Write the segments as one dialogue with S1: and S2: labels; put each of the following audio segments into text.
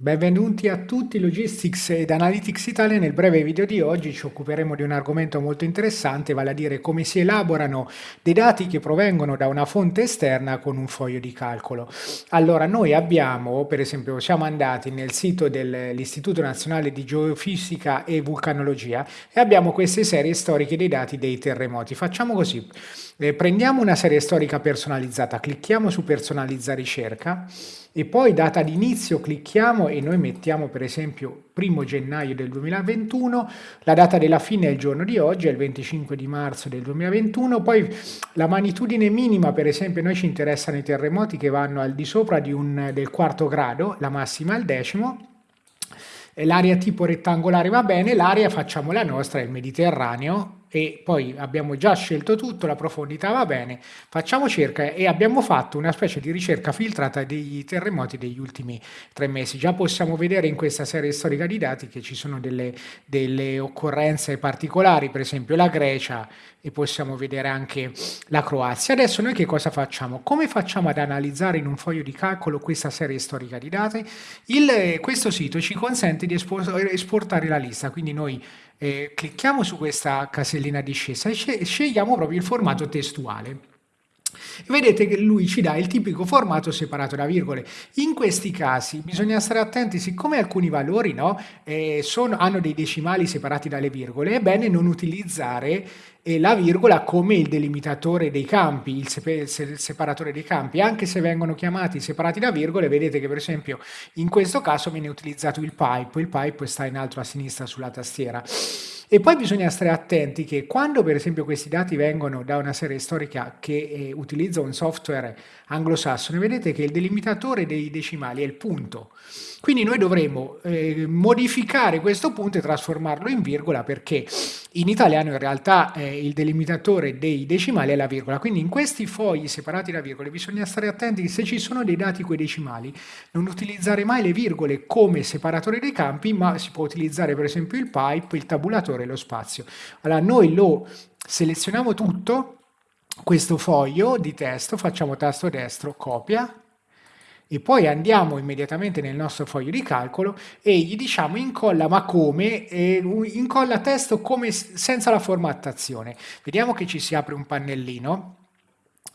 S1: Benvenuti a tutti Logistics ed Analytics Italia. Nel breve video di oggi ci occuperemo di un argomento molto interessante, vale a dire come si elaborano dei dati che provengono da una fonte esterna con un foglio di calcolo. Allora, noi abbiamo, per esempio, siamo andati nel sito dell'Istituto Nazionale di Geofisica e Vulcanologia e abbiamo queste serie storiche dei dati dei terremoti. Facciamo così, eh, prendiamo una serie storica personalizzata, clicchiamo su personalizza ricerca e poi data d'inizio clicchiamo e noi mettiamo per esempio 1 gennaio del 2021, la data della fine è il giorno di oggi, è il 25 di marzo del 2021, poi la magnitudine minima per esempio noi ci interessano i terremoti che vanno al di sopra di un, del quarto grado, la massima al decimo, l'area tipo rettangolare va bene, l'area facciamo la nostra, il Mediterraneo, e poi abbiamo già scelto tutto, la profondità va bene, facciamo cerca e abbiamo fatto una specie di ricerca filtrata dei terremoti degli ultimi tre mesi. Già possiamo vedere in questa serie storica di dati che ci sono delle, delle occorrenze particolari, per esempio la Grecia e possiamo vedere anche la Croazia. Adesso noi che cosa facciamo? Come facciamo ad analizzare in un foglio di calcolo questa serie storica di dati? Il, questo sito ci consente di esportare la lista, quindi noi eh, clicchiamo su questa casellina discesa e scegliamo proprio il formato testuale. Vedete che lui ci dà il tipico formato separato da virgole. In questi casi bisogna stare attenti, siccome alcuni valori no, eh, sono, hanno dei decimali separati dalle virgole, è bene non utilizzare eh, la virgola come il delimitatore dei campi, il separatore dei campi, anche se vengono chiamati separati da virgole, vedete che per esempio in questo caso viene utilizzato il pipe, il pipe sta in alto a sinistra sulla tastiera. E poi bisogna stare attenti che quando per esempio questi dati vengono da una serie storica che eh, utilizza un software anglosassone, vedete che il delimitatore dei decimali è il punto. Quindi noi dovremo eh, modificare questo punto e trasformarlo in virgola perché in italiano in realtà eh, il delimitatore dei decimali è la virgola. Quindi in questi fogli separati da virgole bisogna stare attenti che se ci sono dei dati decimali non utilizzare mai le virgole come separatore dei campi ma si può utilizzare per esempio il pipe, il tabulatore e lo spazio. Allora noi lo selezioniamo tutto questo foglio di testo, facciamo tasto destro, copia, e poi andiamo immediatamente nel nostro foglio di calcolo e gli diciamo incolla ma come? Incolla testo come senza la formattazione. Vediamo che ci si apre un pannellino.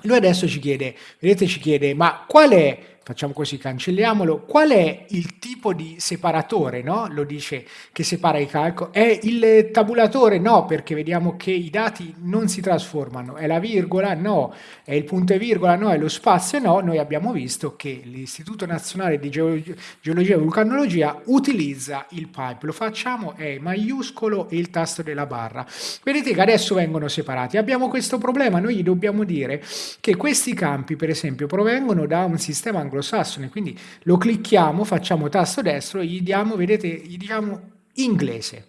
S1: Lui adesso ci chiede, vedete ci chiede, ma qual è facciamo così, cancelliamolo, qual è il tipo di separatore, no? Lo dice che separa i calcoli, è il tabulatore? No, perché vediamo che i dati non si trasformano, è la virgola? No, è il punto e virgola? No, è lo spazio? No, noi abbiamo visto che l'Istituto Nazionale di Geologia e Vulcanologia utilizza il pipe, lo facciamo, è maiuscolo e il tasto della barra. Vedete che adesso vengono separati, abbiamo questo problema, noi gli dobbiamo dire che questi campi, per esempio, provengono da un sistema anglosassone, quindi lo clicchiamo, facciamo tasto destro e gli diamo, vedete, gli diamo inglese.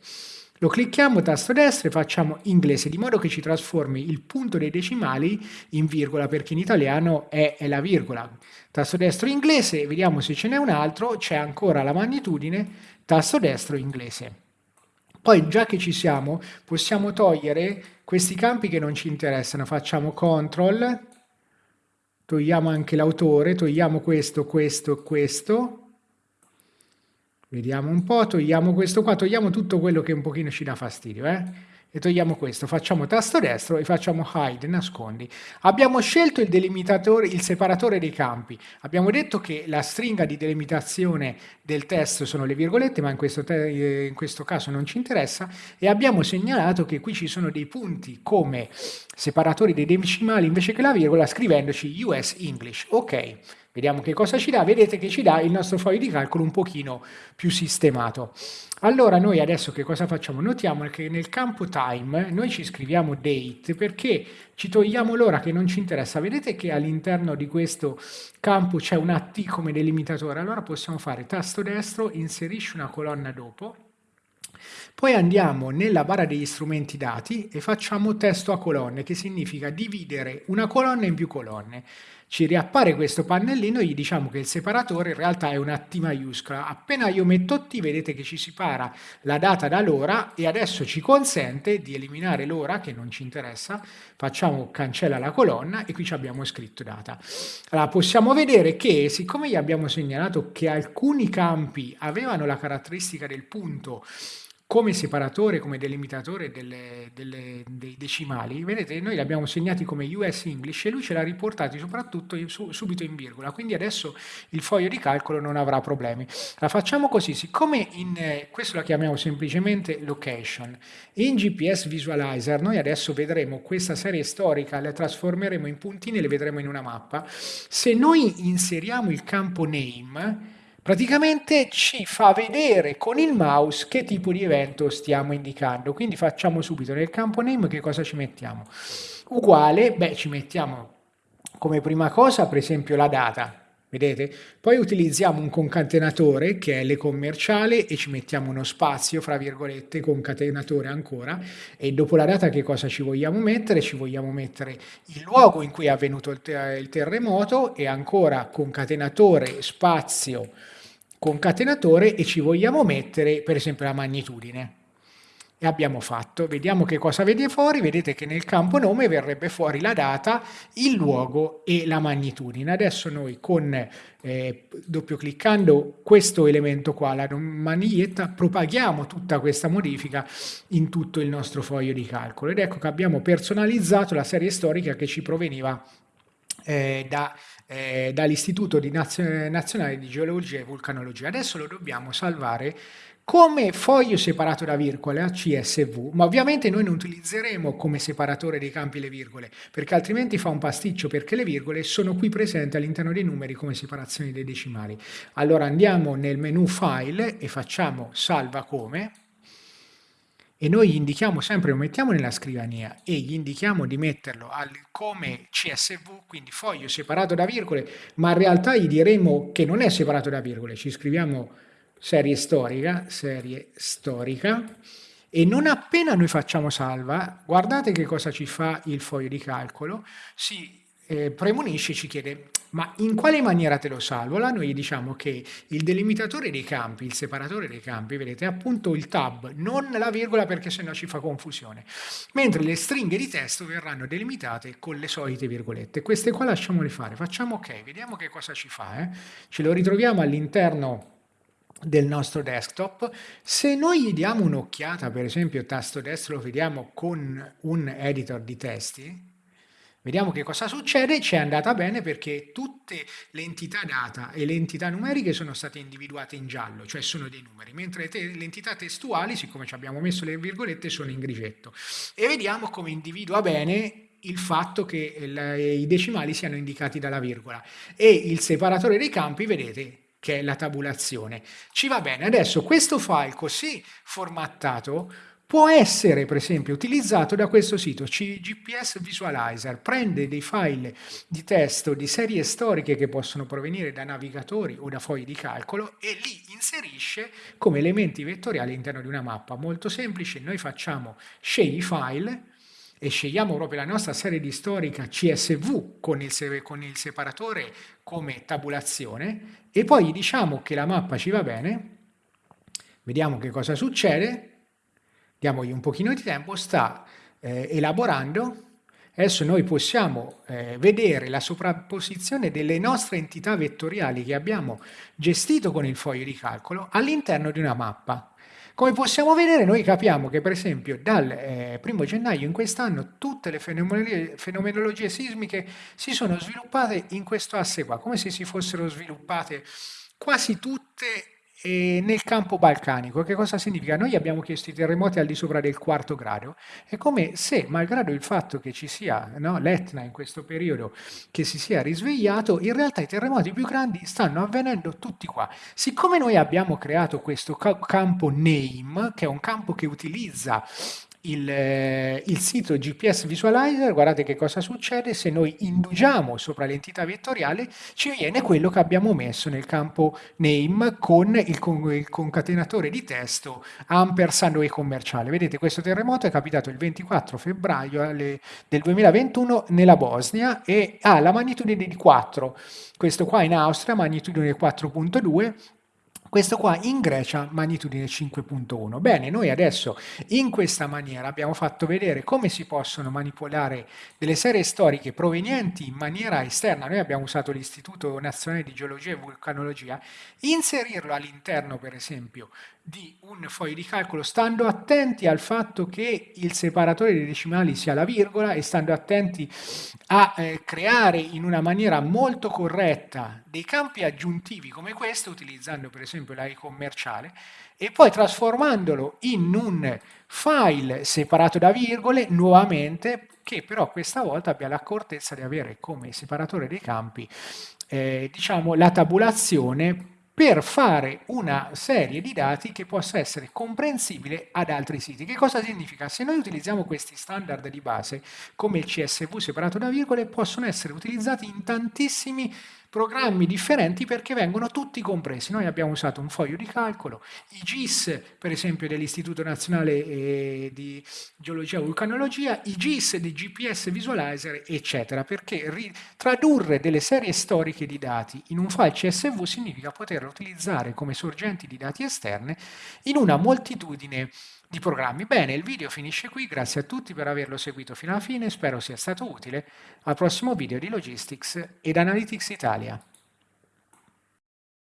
S1: Lo clicchiamo tasto destro e facciamo inglese, di modo che ci trasformi il punto dei decimali in virgola, perché in italiano è, è la virgola. Tasto destro inglese, vediamo se ce n'è un altro, c'è ancora la magnitudine, tasto destro inglese. Poi già che ci siamo, possiamo togliere questi campi che non ci interessano, facciamo CTRL, togliamo anche l'autore, togliamo questo, questo, questo, vediamo un po', togliamo questo qua, togliamo tutto quello che un pochino ci dà fastidio, eh? E togliamo questo, facciamo tasto destro e facciamo hide, nascondi. Abbiamo scelto il delimitatore, il separatore dei campi. Abbiamo detto che la stringa di delimitazione del testo sono le virgolette, ma in questo, in questo caso non ci interessa, e abbiamo segnalato che qui ci sono dei punti come separatori dei decimali invece che la virgola, scrivendoci US English. Ok. Vediamo che cosa ci dà, vedete che ci dà il nostro foglio di calcolo un pochino più sistemato. Allora noi adesso che cosa facciamo? Notiamo che nel campo time noi ci scriviamo date perché ci togliamo l'ora che non ci interessa. Vedete che all'interno di questo campo c'è un AT come delimitatore, allora possiamo fare tasto destro, inserisci una colonna dopo, poi andiamo nella barra degli strumenti dati e facciamo testo a colonne, che significa dividere una colonna in più colonne. ci riappare questo pannellino e gli diciamo che il separatore in realtà è una T maiuscola. Appena io metto T vedete che ci separa la data dall'ora e adesso ci consente di eliminare l'ora che non ci interessa, facciamo cancella la colonna e qui ci abbiamo scritto data. Allora possiamo vedere che siccome gli abbiamo segnalato che alcuni campi avevano la caratteristica del punto come separatore, come delimitatore delle, delle, dei decimali, vedete, noi li abbiamo segnati come US English e lui ce l'ha riportati soprattutto su, subito in virgola, quindi adesso il foglio di calcolo non avrà problemi. La facciamo così, siccome in, questo la chiamiamo semplicemente location, in GPS Visualizer noi adesso vedremo questa serie storica, la trasformeremo in puntini e le vedremo in una mappa. Se noi inseriamo il campo name, praticamente ci fa vedere con il mouse che tipo di evento stiamo indicando. Quindi facciamo subito nel campo name che cosa ci mettiamo. Uguale, beh, ci mettiamo come prima cosa per esempio la data, vedete? Poi utilizziamo un concatenatore che è le commerciale e ci mettiamo uno spazio, fra virgolette, concatenatore ancora e dopo la data che cosa ci vogliamo mettere? Ci vogliamo mettere il luogo in cui è avvenuto il, ter il terremoto e ancora concatenatore, spazio, concatenatore e ci vogliamo mettere per esempio la magnitudine. E abbiamo fatto, vediamo che cosa vede fuori, vedete che nel campo nome verrebbe fuori la data, il luogo e la magnitudine. Adesso noi con eh, doppio cliccando questo elemento qua, la maniglietta, propaghiamo tutta questa modifica in tutto il nostro foglio di calcolo ed ecco che abbiamo personalizzato la serie storica che ci proveniva eh, da eh, dall'Istituto Nazionale di Geologia e Vulcanologia. Adesso lo dobbiamo salvare come foglio separato da virgole a CSV, ma ovviamente noi non utilizzeremo come separatore dei campi le virgole, perché altrimenti fa un pasticcio, perché le virgole sono qui presenti all'interno dei numeri come separazioni dei decimali. Allora andiamo nel menu File e facciamo Salva come, e noi gli indichiamo sempre, lo mettiamo nella scrivania e gli indichiamo di metterlo al, come CSV, quindi foglio separato da virgole, ma in realtà gli diremo che non è separato da virgole, ci scriviamo serie storica, serie storica, e non appena noi facciamo salva, guardate che cosa ci fa il foglio di calcolo, si eh, premonisce ci chiede ma in quale maniera te lo salvo? Allora noi diciamo che il delimitatore dei campi, il separatore dei campi, vedete, è appunto il tab, non la virgola perché sennò ci fa confusione, mentre le stringhe di testo verranno delimitate con le solite virgolette. Queste qua lasciamole fare, facciamo ok, vediamo che cosa ci fa. Eh? Ce lo ritroviamo all'interno del nostro desktop. Se noi gli diamo un'occhiata, per esempio tasto destro lo vediamo con un editor di testi, Vediamo che cosa succede, ci è andata bene perché tutte le entità data e le entità numeriche sono state individuate in giallo, cioè sono dei numeri, mentre le entità testuali, siccome ci abbiamo messo le virgolette, sono in grigetto. E vediamo come individua bene il fatto che il, i decimali siano indicati dalla virgola. E il separatore dei campi, vedete, che è la tabulazione. Ci va bene. Adesso questo file così formattato può essere per esempio utilizzato da questo sito GPS Visualizer, prende dei file di testo di serie storiche che possono provenire da navigatori o da fogli di calcolo e li inserisce come elementi vettoriali all'interno di una mappa. Molto semplice, noi facciamo scegli file e scegliamo proprio la nostra serie di storica CSV con il, con il separatore come tabulazione e poi gli diciamo che la mappa ci va bene, vediamo che cosa succede, diamogli un pochino di tempo, sta eh, elaborando. Adesso noi possiamo eh, vedere la sovrapposizione delle nostre entità vettoriali che abbiamo gestito con il foglio di calcolo all'interno di una mappa. Come possiamo vedere noi capiamo che per esempio dal eh, primo gennaio in quest'anno tutte le fenomenologie, fenomenologie sismiche si sono sviluppate in questo asse qua, come se si fossero sviluppate quasi tutte e nel campo balcanico, che cosa significa? Noi abbiamo chiesto i terremoti al di sopra del quarto grado, è come se, malgrado il fatto che ci sia no, l'Etna in questo periodo, che si sia risvegliato, in realtà i terremoti più grandi stanno avvenendo tutti qua. Siccome noi abbiamo creato questo campo name, che è un campo che utilizza il, eh, il, sito GPS Visualizer, guardate che cosa succede, se noi indugiamo sopra l'entità vettoriale ci viene quello che abbiamo messo nel campo name con il, con il concatenatore di testo ampersand e commerciale. Vedete questo terremoto è capitato il 24 febbraio alle, del 2021 nella Bosnia e ha la magnitudine di 4, questo qua in Austria magnitudine 4.2 questo qua in Grecia magnitudine 5.1. Bene, noi adesso in questa maniera abbiamo fatto vedere come si possono manipolare delle serie storiche provenienti in maniera esterna. Noi abbiamo usato l'Istituto Nazionale di Geologia e Vulcanologia, inserirlo all'interno per esempio di un foglio di calcolo stando attenti al fatto che il separatore dei decimali sia la virgola e stando attenti a eh, creare in una maniera molto corretta dei campi aggiuntivi come questo utilizzando per esempio l'AI commerciale e poi trasformandolo in un file separato da virgole nuovamente che però questa volta abbia l'accortezza di avere come separatore dei campi eh, diciamo la tabulazione per fare una serie di dati che possa essere comprensibile ad altri siti. Che cosa significa? Se noi utilizziamo questi standard di base, come il CSV separato da virgole, possono essere utilizzati in tantissimi programmi differenti perché vengono tutti compresi. Noi abbiamo usato un foglio di calcolo, i GIS per esempio dell'Istituto Nazionale eh, di Geologia e Vulcanologia, i GIS di GPS Visualizer eccetera, perché tradurre delle serie storiche di dati in un file CSV significa poterlo utilizzare come sorgenti di dati esterne in una moltitudine di programmi. Bene, il video finisce qui, grazie a tutti per averlo seguito fino alla fine, spero sia stato utile. Al prossimo video di Logistics ed Analytics Italia.